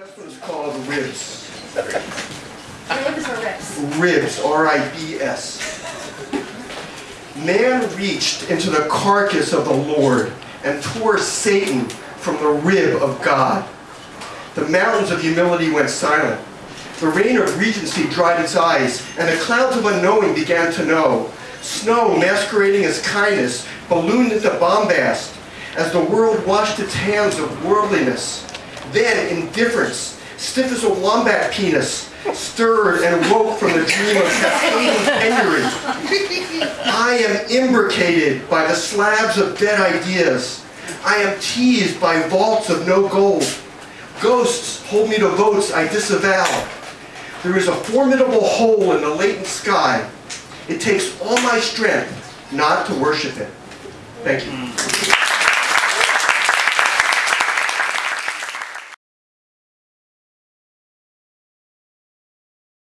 This one is called ribs. Ribs or rips? Ribs, R-I-B-S. Man reached into the carcass of the Lord and tore Satan from the rib of God. The mountains of humility went silent. The rain of regency dried its eyes, and the clouds of unknowing began to know. Snow, masquerading as kindness, ballooned into bombast as the world washed its hands of worldliness. Then indifference, stiff as a wombat penis, stirred and woke from the dream of cascading penury. I am imbricated by the slabs of dead ideas. I am teased by vaults of no gold. Ghosts hold me to votes I disavow. There is a formidable hole in the latent sky. It takes all my strength not to worship it. Thank you.